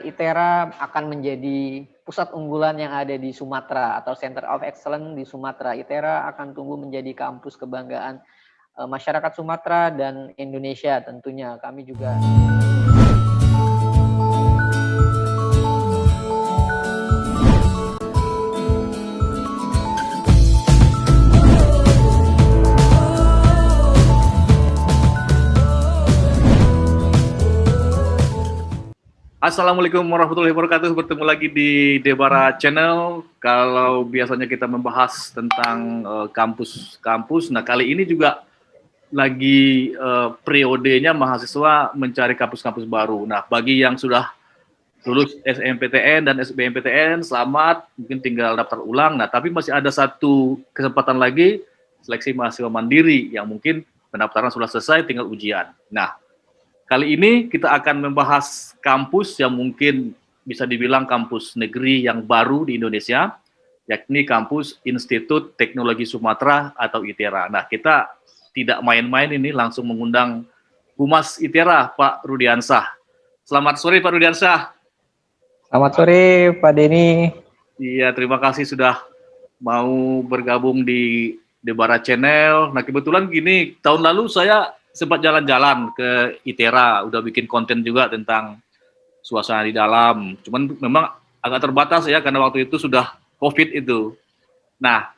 ITERA akan menjadi pusat unggulan yang ada di Sumatera atau Center of Excellence di Sumatera. ITERA akan tumbuh menjadi kampus kebanggaan uh, masyarakat Sumatera dan Indonesia tentunya. Kami juga Assalamualaikum warahmatullahi wabarakatuh. Bertemu lagi di Debara Channel. Kalau biasanya kita membahas tentang kampus-kampus, uh, nah kali ini juga lagi uh, periodenya mahasiswa mencari kampus-kampus baru. Nah, bagi yang sudah lulus SMPTN dan SBMPTN, selamat, mungkin tinggal daftar ulang. Nah, tapi masih ada satu kesempatan lagi, seleksi mahasiswa mandiri yang mungkin pendaftaran sudah selesai, tinggal ujian. Nah, Kali ini kita akan membahas kampus yang mungkin bisa dibilang kampus negeri yang baru di Indonesia, yakni kampus Institut Teknologi Sumatera atau ITERA. Nah, kita tidak main-main ini, langsung mengundang Humas ITERA, Pak Rudiansah. Selamat sore, Pak Rudiansah. Selamat sore, Pak Denny. Iya, terima kasih sudah mau bergabung di Debara Channel. Nah, kebetulan gini, tahun lalu saya sempat jalan-jalan ke ITERA, udah bikin konten juga tentang suasana di dalam. Cuman memang agak terbatas ya karena waktu itu sudah COVID itu. Nah,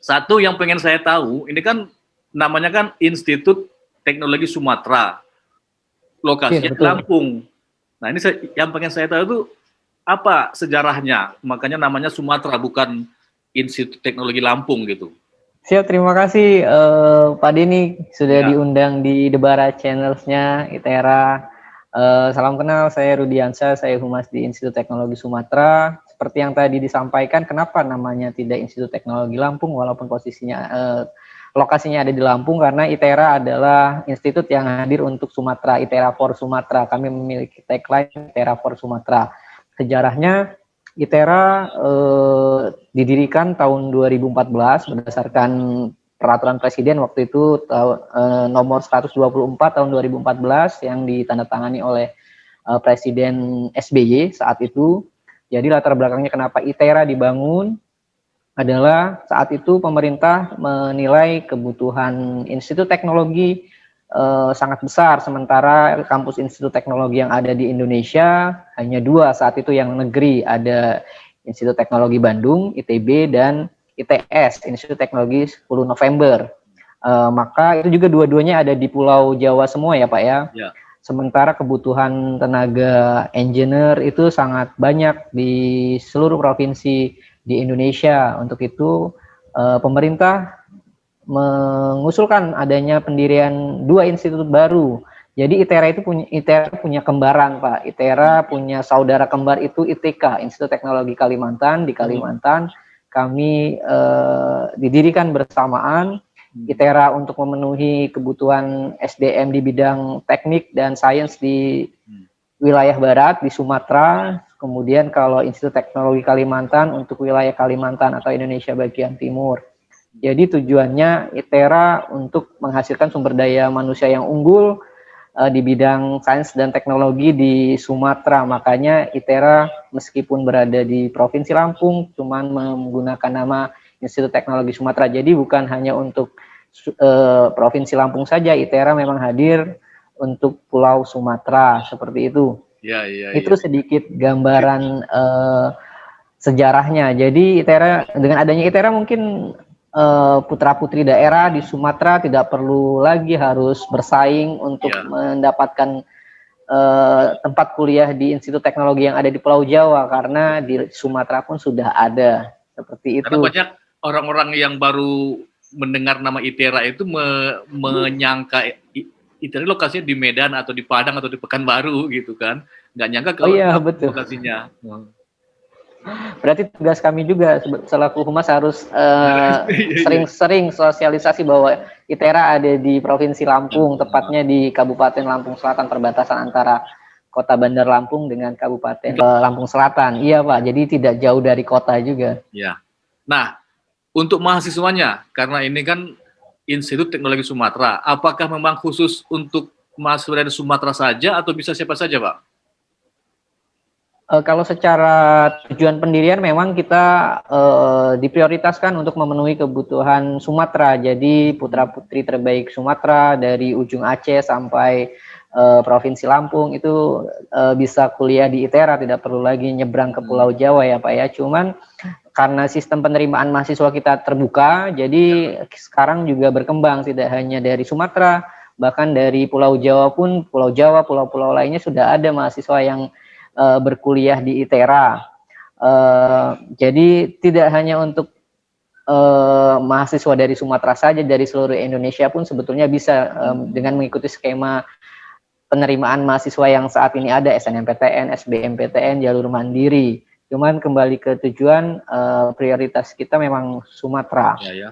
satu yang pengen saya tahu, ini kan namanya kan Institut Teknologi Sumatera, lokasinya ya, Lampung. Nah, ini saya, yang pengen saya tahu itu apa sejarahnya? Makanya namanya Sumatera bukan Institut Teknologi Lampung gitu. Siap, terima kasih uh, Pak Denny sudah ya. diundang di Debara Channels-nya ITERA. Uh, salam kenal, saya Rudiansa, saya Humas di Institut Teknologi Sumatera. Seperti yang tadi disampaikan, kenapa namanya tidak Institut Teknologi Lampung walaupun posisinya uh, lokasinya ada di Lampung karena ITERA adalah institut yang hadir untuk Sumatera, ITERA for Sumatera. Kami memiliki tagline ITERA for Sumatera. Sejarahnya ITERA eh, didirikan tahun 2014 berdasarkan peraturan presiden waktu itu eh, nomor 124 tahun 2014 yang ditandatangani oleh eh, Presiden SBY saat itu. Jadi latar belakangnya kenapa ITERA dibangun adalah saat itu pemerintah menilai kebutuhan Institut Teknologi uh, sangat besar. Sementara kampus Institut Teknologi yang ada di Indonesia hanya dua saat itu yang negeri ada Institut Teknologi Bandung ITB dan ITS Institut Teknologi 10 November. Uh, maka itu juga dua-duanya ada di Pulau Jawa semua ya Pak ya, ya. sementara kebutuhan tenaga engineer itu sangat banyak di seluruh provinsi di Indonesia. Untuk itu uh, pemerintah mengusulkan adanya pendirian dua institut baru. Jadi ITERA itu punya ITERA punya kembaran, Pak. ITERA punya saudara kembar itu ITK, Institut Teknologi Kalimantan di Kalimantan. Kami eh, didirikan bersamaan ITERA untuk memenuhi kebutuhan SDM di bidang teknik dan sains di wilayah barat di Sumatera. Kemudian kalau Institut Teknologi Kalimantan untuk wilayah Kalimantan atau Indonesia bagian timur. Jadi tujuannya ITERA untuk menghasilkan sumber daya manusia yang unggul uh, di bidang sains dan teknologi di Sumatera. Makanya ITERA meskipun berada di Provinsi Lampung, cuman menggunakan nama Institut Teknologi Sumatera. Jadi bukan hanya untuk uh, Provinsi Lampung saja, ITERA memang hadir untuk Pulau Sumatera seperti itu. Ya, ya, itu ya. sedikit gambaran uh, sejarahnya. Jadi ITERA dengan adanya ITERA mungkin uh, putra-putri daerah di Sumatera tidak perlu lagi harus bersaing untuk yeah. mendapatkan uh, tempat kuliah di Institut Teknologi yang ada di Pulau Jawa karena di Sumatera pun sudah ada seperti itu. Karena banyak orang-orang yang baru mendengar nama ITERA itu me menyangka ITERA lokasinya di Medan atau di Padang atau di Pekanbaru gitu kan, nggak nyangka kalau oh, iya, betul. lokasinya. Hmm. Berarti tugas kami juga selaku humas harus eh, sering-sering uh, sosialisasi bahwa ITERA ada di Provinsi Lampung, tepatnya di Kabupaten Lampung Selatan, perbatasan antara Kota Bandar Lampung dengan Kabupaten uh, Lampung Selatan. Iya Pak, jadi tidak jauh dari kota juga. Ya. Nah, untuk mahasiswanya, karena ini kan Institut Teknologi Sumatera, apakah memang khusus untuk mahasiswa dari Sumatera saja atau bisa siapa saja Pak? Uh, kalau secara tujuan pendirian memang kita uh, diprioritaskan untuk memenuhi kebutuhan Sumatera. Jadi putra-putri terbaik Sumatera dari ujung Aceh sampai uh, Provinsi Lampung itu uh, bisa kuliah di ITERA, tidak perlu lagi nyebrang ke Pulau Jawa ya Pak ya. Cuman karena sistem penerimaan mahasiswa kita terbuka, jadi sekarang juga berkembang tidak hanya dari Sumatera, bahkan dari Pulau Jawa pun, Pulau Jawa, pulau-pulau lainnya sudah ada mahasiswa yang uh, berkuliah di ITERA. Uh, jadi tidak hanya untuk uh, mahasiswa dari Sumatera saja, dari seluruh Indonesia pun sebetulnya bisa um, dengan mengikuti skema penerimaan mahasiswa yang saat ini ada SNMPTN, SBMPTN, jalur mandiri. Cuman kembali ke tujuan uh, prioritas kita memang Sumatera. Ya, ya.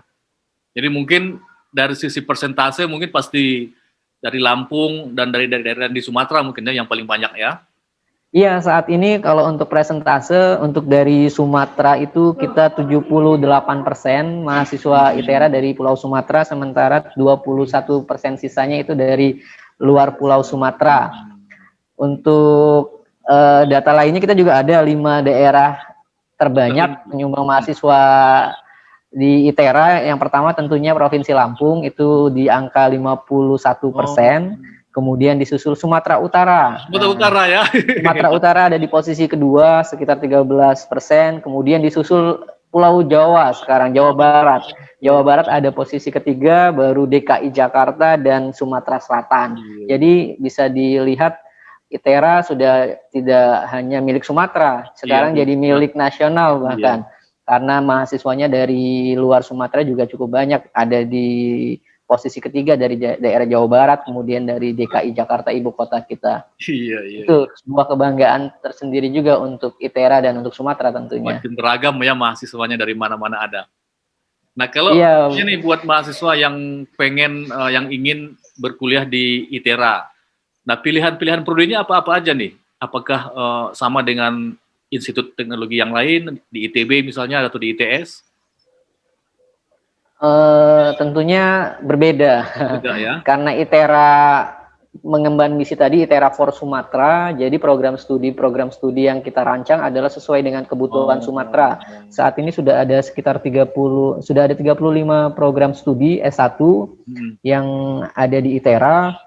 Jadi mungkin dari sisi persentase mungkin pasti dari Lampung dan dari daerah-daerah di Sumatera mungkinnya yang paling banyak ya. Iya, saat ini kalau untuk presentase untuk dari Sumatera itu kita 78% mahasiswa ITERA dari Pulau Sumatera sementara 21% sisanya itu dari luar Pulau Sumatera. Untuk uh, data lainnya kita juga ada lima daerah terbanyak penyumbang mahasiswa di ITERA. Yang pertama tentunya Provinsi Lampung itu di angka 51 persen. Oh Kemudian disusul Sumatera Utara. Sumatera nah, Utara ya. Sumatera Utara ada di posisi kedua sekitar 13 persen. Kemudian disusul Pulau Jawa sekarang Jawa Barat. Jawa Barat ada posisi ketiga, baru DKI Jakarta dan Sumatera Selatan. Iya. Jadi bisa dilihat ITERA sudah tidak hanya milik Sumatera, sekarang iya, jadi milik nasional bahkan. Iya. Karena mahasiswanya dari luar Sumatera juga cukup banyak ada di posisi ketiga dari daerah Jawa Barat, kemudian dari DKI Jakarta ibu kota kita. Iya, iya. Itu sebuah kebanggaan tersendiri juga untuk ITERA dan untuk Sumatera tentunya. Makin beragam ya mahasiswanya dari mana-mana ada. Nah kalau iya. ini buat mahasiswa yang pengen, uh, yang ingin berkuliah di ITERA, nah pilihan-pilihan prodinya apa-apa aja nih? Apakah uh, sama dengan institut teknologi yang lain di ITB misalnya atau di ITS? Uh, tentunya berbeda, Beda, ya? karena ITERA mengemban misi tadi ITERA for Sumatera, jadi program studi program studi yang kita rancang adalah sesuai dengan kebutuhan oh. Sumatera. Saat ini sudah ada sekitar 30 sudah ada 35 program studi S1 hmm. yang ada di ITERA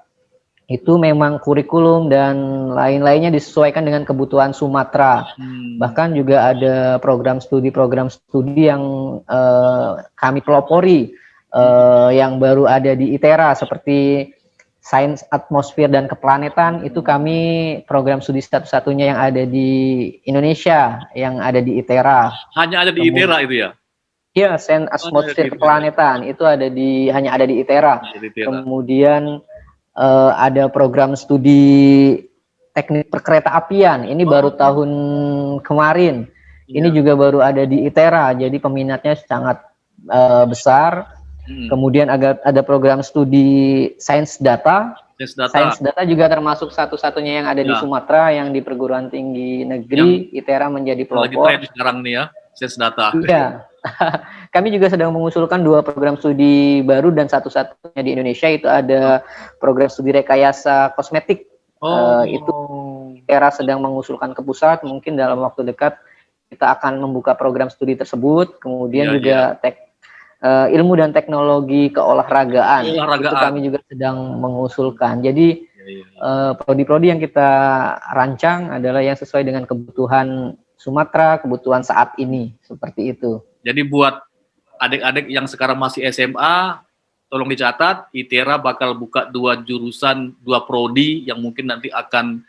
itu memang kurikulum dan lain-lainnya disesuaikan dengan kebutuhan Sumatera. Hmm. Bahkan juga ada program studi-program studi yang uh, kami pelopori uh, yang baru ada di ITERA seperti Sains Atmosfer dan Keplanetan itu kami program studi satu-satunya yang ada di Indonesia yang ada di ITERA. Hanya ada di ITERA itu ya? Iya, Sains Atmosfer Keplanetan itu ada di hanya ada di ITERA. Di ITERA. Kemudian uh, ada program studi teknik perkereta apian. Ini oh. baru tahun kemarin. Ya. Ini iya. juga baru ada di ITERA. Jadi peminatnya sangat uh, besar. Hmm. Kemudian ada ada program studi sains data. Sains data. Sains data juga termasuk satu-satunya yang ada ya. di Sumatera yang di perguruan tinggi negeri yang ITERA menjadi pelopor. Lagi sekarang nih ya, sains data. Iya. kami juga sedang mengusulkan dua program studi baru dan satu-satunya di Indonesia itu ada program studi rekayasa kosmetik. Oh. Uh, itu era sedang mengusulkan ke pusat, mungkin dalam waktu dekat kita akan membuka program studi tersebut. Kemudian ya, juga ya. tek uh, ilmu dan teknologi keolahragaan. Itu kami juga sedang mengusulkan. Jadi uh, prodi-prodi yang kita rancang adalah yang sesuai dengan kebutuhan Sumatera, kebutuhan saat ini seperti itu. Jadi buat adik-adik yang sekarang masih SMA, tolong dicatat, ITERA bakal buka dua jurusan, dua prodi yang mungkin nanti akan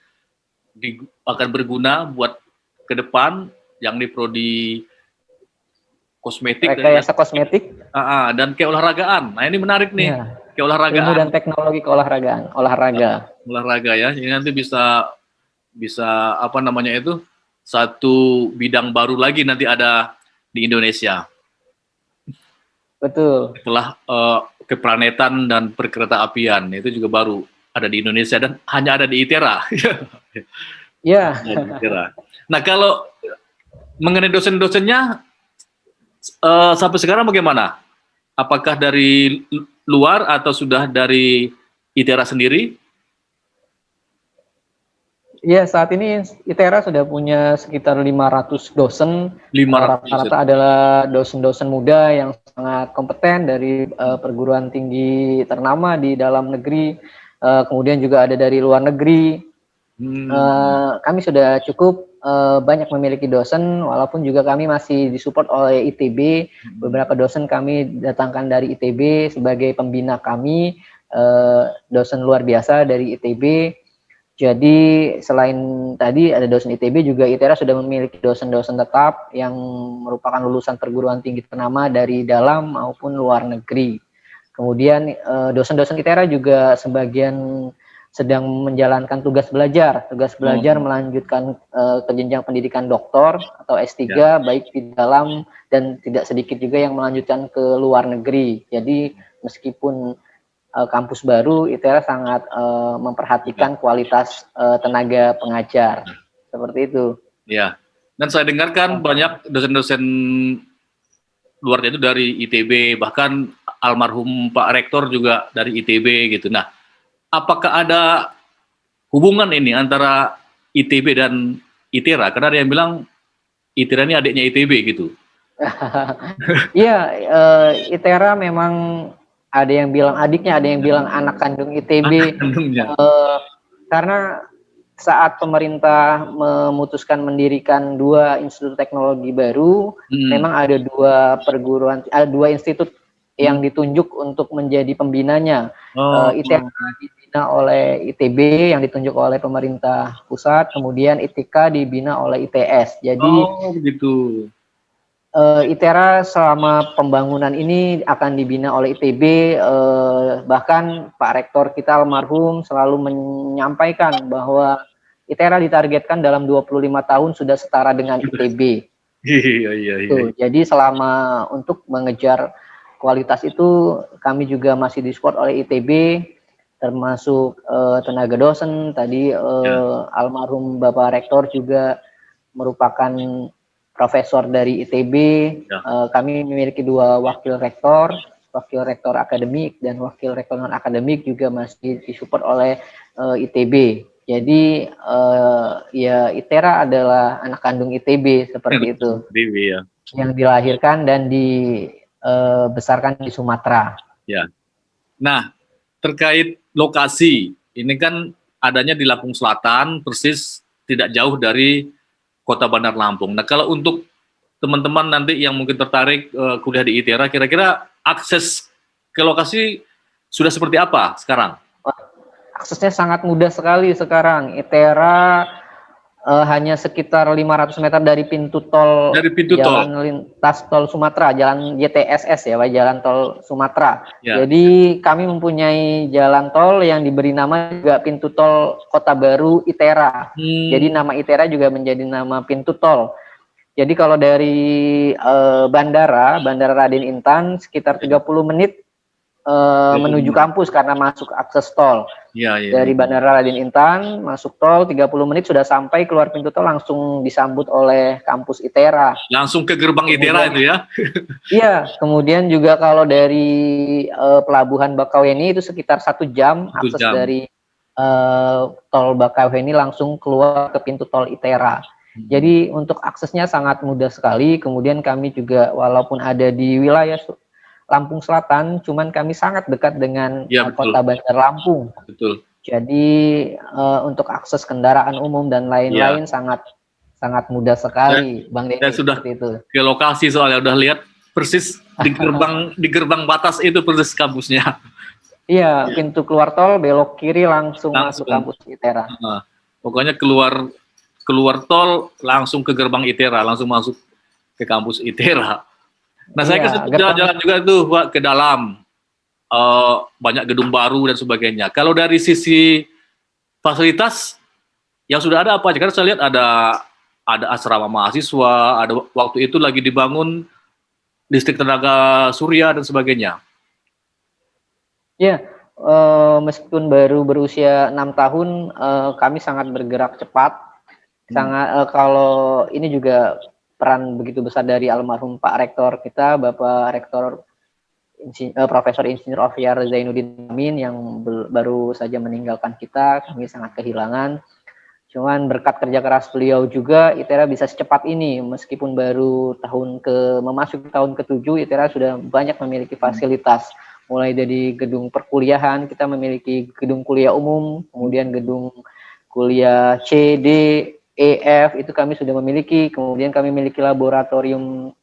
di, akan berguna buat ke depan, yang di prodi kosmetik rekayasa dan, kosmetik uh, uh, dan keolahragaan. Nah ini menarik nih, ya. keolahragaan. Ilmu dan teknologi keolahragaan, olahraga. Uh, olahraga ya, ini nanti bisa bisa apa namanya itu satu bidang baru lagi nanti ada di Indonesia. Betul. Setelah uh, keplanetan dan perkereta apian itu juga baru ada di Indonesia dan hanya ada di ITERA. Ya. Nah kalau mengenai dosen-dosennya uh, sampai sekarang bagaimana? Apakah dari luar atau sudah dari ITERA sendiri? Iya, saat ini ITERA sudah punya sekitar 500 dosen. 500 Rata-rata adalah dosen-dosen muda yang sangat kompeten dari uh, perguruan tinggi ternama di dalam negeri, uh, kemudian juga ada dari luar negeri. Hmm. Uh, kami sudah cukup uh, banyak memiliki dosen, walaupun juga kami masih disupport oleh ITB. Hmm. Beberapa dosen kami datangkan dari ITB sebagai pembina kami, uh, dosen luar biasa dari ITB jadi selain tadi ada dosen ITB juga ITERA sudah memiliki dosen-dosen tetap yang merupakan lulusan perguruan tinggi ternama dari dalam maupun luar negeri. Kemudian eh, dosen-dosen ITERA juga sebagian sedang menjalankan tugas belajar, tugas belajar hmm. melanjutkan uh, ke jenjang pendidikan doktor atau S3 ya. baik di dalam dan tidak sedikit juga yang melanjutkan ke luar negeri. Jadi meskipun uh, kampus baru ITERA sangat uh, memperhatikan kualitas uh, tenaga pengajar seperti itu. Ya, dan saya dengarkan banyak dosen-dosen luar itu dari ITB, bahkan almarhum Pak Rektor juga dari ITB gitu. Nah, apakah ada hubungan ini antara ITB dan ITERA? Karena ada yang bilang ITERA ini adiknya ITB gitu. Iya, uh, ITERA memang ada yang bilang adiknya, ada yang bilang anak kandung ITB. Anak uh, karena saat pemerintah memutuskan mendirikan dua institut teknologi baru, hmm. memang ada dua perguruan, ada dua institut yang hmm. ditunjuk untuk menjadi pembinanya. Oh, uh, ITB dibina oleh ITB yang ditunjuk oleh pemerintah pusat, kemudian ITK dibina oleh ITS. Jadi oh, begitu uh, ITERA selama pembangunan ini akan dibina oleh ITB, uh, eh, bahkan Pak Rektor kita almarhum selalu menyampaikan bahwa ITERA ditargetkan dalam 25 tahun sudah setara dengan ITB. Iya, iya, iya. Tuh, jadi selama untuk mengejar kualitas itu kami juga masih disupport oleh ITB, termasuk uh, tenaga dosen, tadi uh, ya. almarhum Bapak Rektor juga merupakan profesor dari ITB. Ya. Uh, kami memiliki dua wakil rektor, wakil rektor akademik dan wakil rektor non akademik juga masih disupport oleh uh, eh, ITB. Jadi uh, ya ITERA adalah anak kandung ITB seperti itu. ITB ya. Yang dilahirkan dan dibesarkan uh, di Sumatera. Ya. Nah, terkait lokasi, ini kan adanya di Lampung Selatan, persis tidak jauh dari Kota Bandar Lampung. Nah, kalau untuk teman-teman nanti yang mungkin tertarik uh, kuliah di ITERA, kira-kira akses ke lokasi sudah seperti apa sekarang? Aksesnya sangat mudah sekali sekarang. ITERA uh, hanya sekitar 500 meter dari pintu tol dari pintu jalan tol. lintas tol Sumatera, jalan JTSS ya, Pak, jalan tol Sumatera. Ya. Jadi kami mempunyai jalan tol yang diberi nama juga pintu tol Kota Baru ITERA. Hmm. Jadi nama ITERA juga menjadi nama pintu tol. Jadi kalau dari uh, bandara, Bandara Raden Intan sekitar 30 menit uh, menuju kampus karena masuk akses tol. Ya, ya, Dari Bandara Raden Intan masuk tol 30 menit sudah sampai keluar pintu tol langsung disambut oleh kampus ITERA. Langsung ke gerbang ITERA itu ya? iya, kemudian juga kalau dari uh, pelabuhan Bakauheni itu sekitar satu jam satu akses jam. dari uh, tol Bakauheni langsung keluar ke pintu tol ITERA. Hmm. Jadi untuk aksesnya sangat mudah sekali. Kemudian kami juga walaupun ada di wilayah Lampung Selatan, cuman kami sangat dekat dengan ya, kota Bandar Lampung. Betul. Jadi uh, untuk akses kendaraan umum dan lain-lain ya. sangat sangat mudah sekali, dan, Bang Denny. Dan sudah itu. ke lokasi soalnya udah lihat persis di gerbang di gerbang batas itu persis kampusnya. Iya, pintu keluar tol belok kiri langsung, langsung. masuk kampus ITERA. Nah, pokoknya keluar keluar tol langsung ke gerbang ITERA, langsung masuk ke kampus ITERA. Nah, saya iya, jalan-jalan juga tuh Pak, ke dalam uh, banyak gedung baru dan sebagainya. Kalau dari sisi fasilitas yang sudah ada apa? Karena saya lihat ada ada asrama mahasiswa, ada waktu itu lagi dibangun listrik tenaga surya dan sebagainya. Ya, uh, meskipun baru berusia enam tahun, uh, kami sangat bergerak cepat. Hmm. Sangat uh, kalau ini juga peran begitu besar dari almarhum Pak Rektor kita, Bapak Rektor Insin, uh, Profesor Insinyur Oviar Zainuddin Amin yang baru saja meninggalkan kita, kami sangat kehilangan. Cuman berkat kerja keras beliau juga, ITERA bisa secepat ini, meskipun baru tahun ke memasuki tahun ke-7, ITERA sudah banyak memiliki fasilitas, mulai dari gedung perkuliahan, kita memiliki gedung kuliah umum, kemudian gedung kuliah C, D, E, F, itu kami sudah memiliki, kemudian kami memiliki laboratorium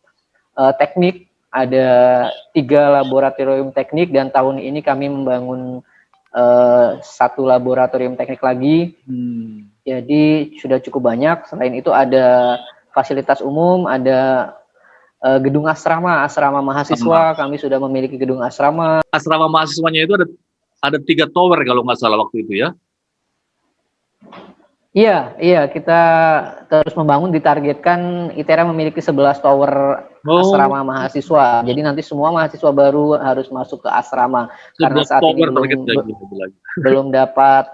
uh, teknik, ada tiga laboratorium teknik, dan tahun ini kami membangun uh, satu laboratorium teknik lagi, hmm jadi sudah cukup banyak. Selain itu ada fasilitas umum, ada uh, gedung asrama, asrama mahasiswa. Kami sudah memiliki gedung asrama. Asrama mahasiswanya itu ada ada tiga tower kalau nggak salah waktu itu ya? Iya, iya kita terus membangun ditargetkan ITERA memiliki 11 tower oh. asrama mahasiswa. Jadi nanti semua mahasiswa baru harus masuk ke asrama karena saat ini belum, belum dapat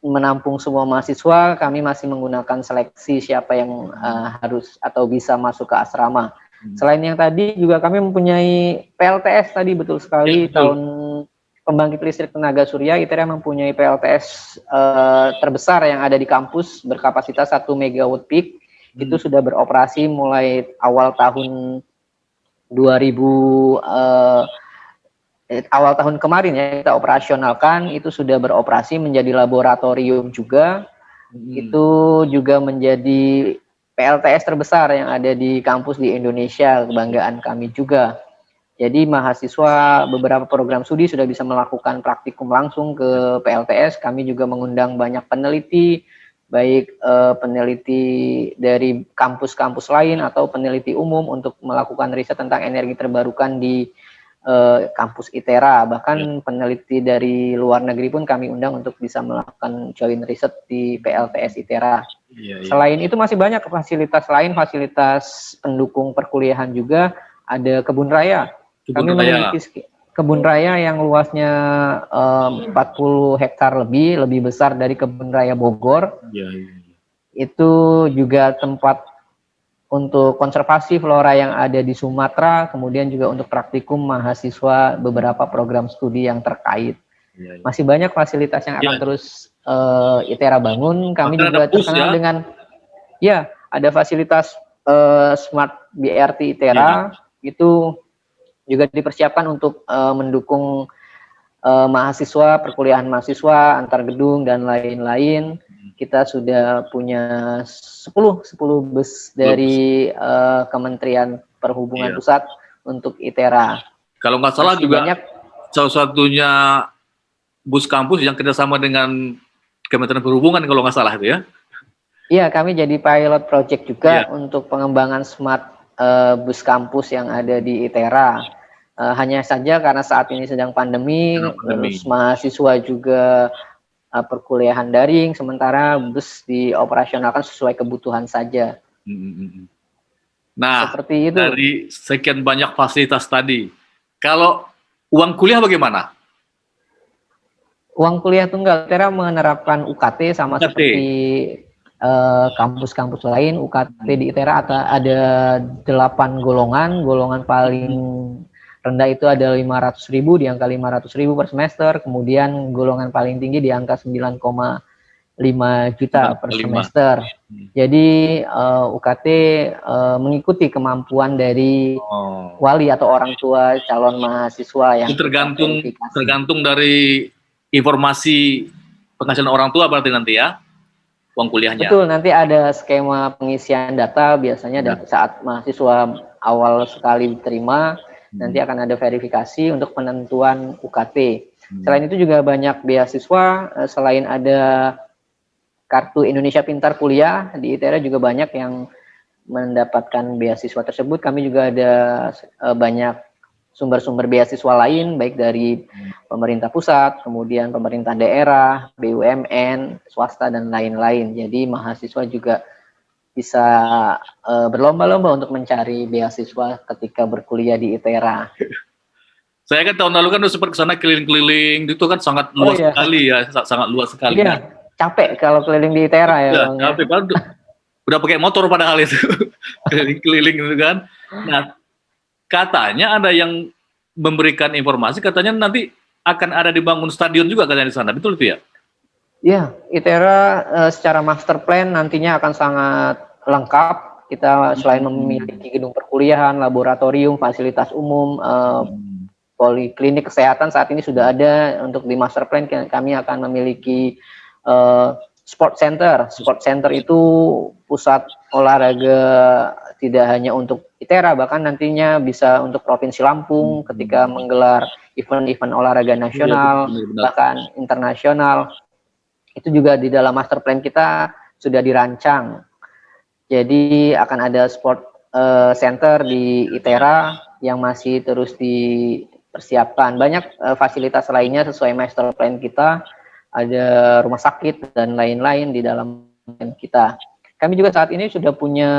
menampung semua mahasiswa, kami masih menggunakan seleksi siapa yang uh, harus atau bisa masuk ke asrama. Hmm. Selain yang tadi juga kami mempunyai PLTS tadi betul sekali ya, tahun pembangkit listrik tenaga surya ITERA mempunyai PLTS uh, terbesar yang ada di kampus berkapasitas 1 megawatt peak. Hmm. Itu sudah beroperasi mulai awal tahun 2000 uh, Eh, awal tahun kemarin ya kita operasionalkan itu sudah beroperasi menjadi laboratorium juga hmm. itu juga menjadi PLTS terbesar yang ada di kampus di Indonesia kebanggaan kami juga jadi mahasiswa beberapa program studi sudah bisa melakukan praktikum langsung ke PLTS kami juga mengundang banyak peneliti baik uh, peneliti dari kampus-kampus lain atau peneliti umum untuk melakukan riset tentang energi terbarukan di uh, kampus ITERA, bahkan ya. peneliti dari luar negeri pun kami undang untuk bisa melakukan joint riset di PLTS ITERA. Ya, ya. Selain itu masih banyak fasilitas lain, fasilitas pendukung perkuliahan juga, ada kebun raya. Kebun kami raya. memiliki kebun raya yang luasnya um, 40 hektar lebih, lebih besar dari kebun raya Bogor. Ya, ya. Itu juga tempat untuk konservasi flora yang ada di Sumatera, kemudian juga untuk praktikum mahasiswa beberapa program studi yang terkait. Ya, ya. Masih banyak fasilitas yang akan ya. terus uh, ITERA bangun. Kami Maka juga terkenal ya. dengan ya ada fasilitas uh, smart BRT ITERA ya. itu juga dipersiapkan untuk uh, mendukung uh, mahasiswa perkuliahan mahasiswa antar gedung dan lain-lain kita sudah punya 10 10 bus dari uh, Kementerian Perhubungan iya. Pusat untuk ITERA. Kalau nggak salah Masih juga banyak, salah satunya bus kampus yang kerjasama dengan Kementerian Perhubungan kalau nggak salah itu ya? Iya, kami jadi pilot project juga yeah. untuk pengembangan smart uh, bus kampus yang ada di ITERA. Uh, hanya saja karena saat ini sedang pandemi, pandemi. terus mahasiswa juga uh, perkuliahan daring, sementara bus dioperasionalkan sesuai kebutuhan saja. Hmm, hmm, hmm. Nah, seperti itu. Dari sekian banyak fasilitas tadi, kalau uang kuliah bagaimana? Uang kuliah tunggal Tera menerapkan UKT sama UKT. seperti kampus-kampus uh, lain. UKT di ITERA ada delapan golongan, golongan paling rendah itu ada 500 ribu, di angka 500 ribu per semester, kemudian golongan paling tinggi di angka 9,5 juta per 5. semester. Jadi uh, eh, UKT uh, eh, mengikuti kemampuan dari oh. wali atau orang tua calon mahasiswa yang itu tergantung tergantung dari informasi penghasilan orang tua berarti nanti ya uang kuliahnya. Betul, nanti ada skema pengisian data biasanya ya. saat mahasiswa awal sekali diterima Nanti hmm. akan ada verifikasi untuk penentuan UKT. Hmm. Selain itu juga banyak beasiswa, eh, selain ada kartu Indonesia Pintar Kuliah, di ITERA juga banyak yang mendapatkan beasiswa tersebut. Kami juga ada eh, banyak sumber-sumber beasiswa lain, baik dari pemerintah pusat, kemudian pemerintah daerah, BUMN, swasta, dan lain-lain. Jadi mahasiswa juga bisa uh, berlomba-lomba untuk mencari beasiswa ketika berkuliah di ITERA. Saya kan tahun lalu kan udah sempat ke sana keliling-keliling, itu kan sangat oh, luas oh, iya. sekali ya, sangat luas sekali. Iya, capek kalau keliling di ITERA ya. ya capek, udah, pakai motor padahal itu, keliling-keliling itu kan. Nah, katanya ada yang memberikan informasi, katanya nanti akan ada dibangun stadion juga katanya di sana, betul itu ya? Ya, ITERA uh, secara master plan nantinya akan sangat lengkap. Kita selain hmm. memiliki gedung perkuliahan, laboratorium, fasilitas umum, uh, poliklinik kesehatan saat ini sudah ada untuk di master plan kami akan memiliki uh, sport center. Sport center itu pusat olahraga tidak hanya untuk ITERA bahkan nantinya bisa untuk Provinsi Lampung hmm. ketika menggelar event-event olahraga nasional ya, bahkan internasional itu juga di dalam master plan kita sudah dirancang. Jadi akan ada sport uh, center di ITERA yang masih terus dipersiapkan. Banyak uh, fasilitas lainnya sesuai master plan kita. Ada rumah sakit dan lain-lain di dalam kita. Kami juga saat ini sudah punya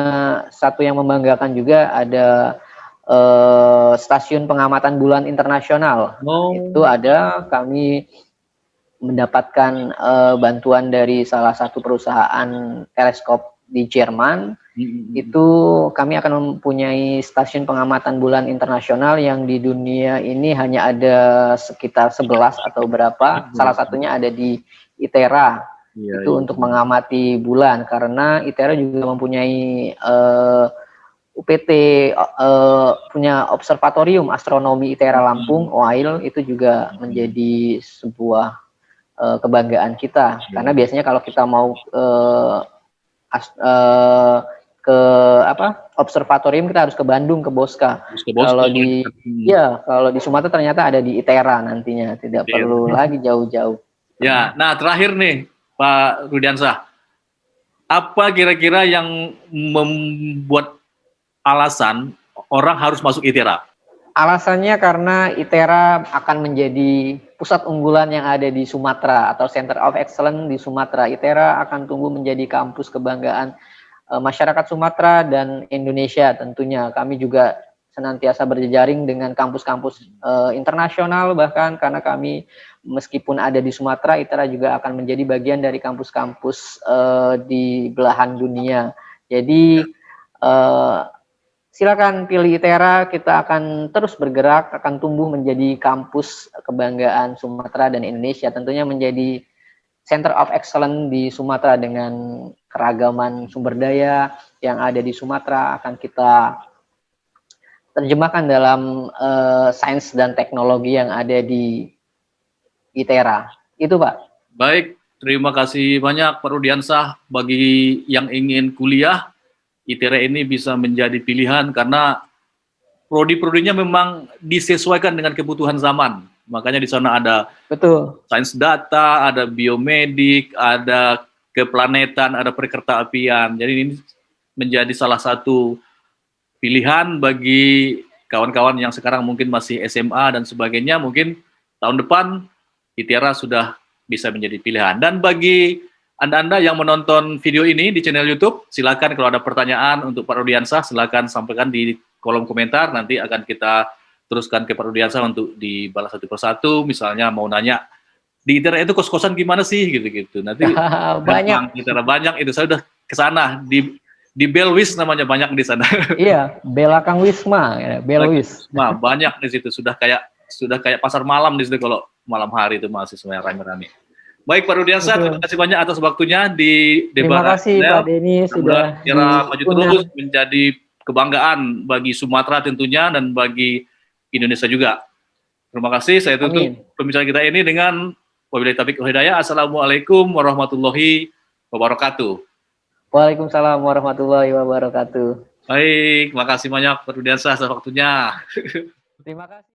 satu yang membanggakan juga ada uh, stasiun pengamatan bulan internasional. Oh. Itu ada kami mendapatkan uh, bantuan dari salah satu perusahaan teleskop di Jerman hmm. itu kami akan mempunyai stasiun pengamatan bulan internasional yang di dunia ini hanya ada sekitar 11 atau berapa hmm. salah satunya ada di ITERA ya, itu ya. untuk mengamati bulan karena ITERA juga mempunyai uh, eh, UPT uh, eh, punya observatorium astronomi ITERA Lampung hmm. OAIL itu juga menjadi sebuah uh, kebanggaan kita hmm. karena biasanya kalau kita mau uh, as, uh, ke apa observatorium kita harus ke Bandung ke Boska. Ke Boska kalau di hmm. ya kalau di Sumatera ternyata ada di ITERA nantinya tidak ya. perlu lagi jauh-jauh. Ya, nah terakhir nih Pak Rudiansah, apa kira-kira yang membuat alasan orang harus masuk ITERA? Alasannya karena ITERA akan menjadi pusat unggulan yang ada di Sumatera atau Center of Excellence di Sumatera. ITERA akan tumbuh menjadi kampus kebanggaan uh, masyarakat Sumatera dan Indonesia tentunya. Kami juga senantiasa berjejaring dengan kampus-kampus uh, internasional bahkan karena kami meskipun ada di Sumatera, ITERA juga akan menjadi bagian dari kampus-kampus uh, di belahan dunia. Jadi uh, silakan pilih ITERA, kita akan terus bergerak, akan tumbuh menjadi kampus kebanggaan Sumatera dan Indonesia, tentunya menjadi Center of Excellence di Sumatera dengan keragaman sumber daya yang ada di Sumatera akan kita terjemahkan dalam uh, sains dan teknologi yang ada di ITERA. Itu Pak. Baik, terima kasih banyak Pak Rudiansah bagi yang ingin kuliah ITERA ini bisa menjadi pilihan karena prodi-prodinya memang disesuaikan dengan kebutuhan zaman. Makanya di sana ada betul sains data, ada biomedik, ada keplanetan, ada perkereta apian. Jadi ini menjadi salah satu pilihan bagi kawan-kawan yang sekarang mungkin masih SMA dan sebagainya. Mungkin tahun depan ITERA sudah bisa menjadi pilihan. Dan bagi anda-Anda yang menonton video ini di channel YouTube, silakan kalau ada pertanyaan untuk Pak Rudiansah, silakan sampaikan di kolom komentar, nanti akan kita teruskan ke Pak Rudiansah untuk dibalas satu persatu, misalnya mau nanya, di internet itu kos-kosan gimana sih, gitu-gitu. Nanti banyak. Internet banyak, itu saya udah ke sana, di di Belwis namanya banyak di sana. Iya, Belakang Wisma, ya, Belwis. Wisma, banyak di situ, sudah kayak sudah kayak pasar malam di situ kalau malam hari itu masih semuanya rame-rame. Baik Pak Rudiansa, terima kasih banyak atas waktunya di debat. Terima kasih Pak Denny sudah kira maju terus menjadi kebanggaan bagi Sumatera tentunya dan bagi Indonesia juga. Terima kasih. Saya tutup pembicaraan kita ini dengan wabillahi taufiq hidayah. Assalamualaikum warahmatullahi wabarakatuh. Waalaikumsalam warahmatullahi wabarakatuh. Baik, terima kasih banyak Pak Rudiansa atas waktunya. Terima kasih.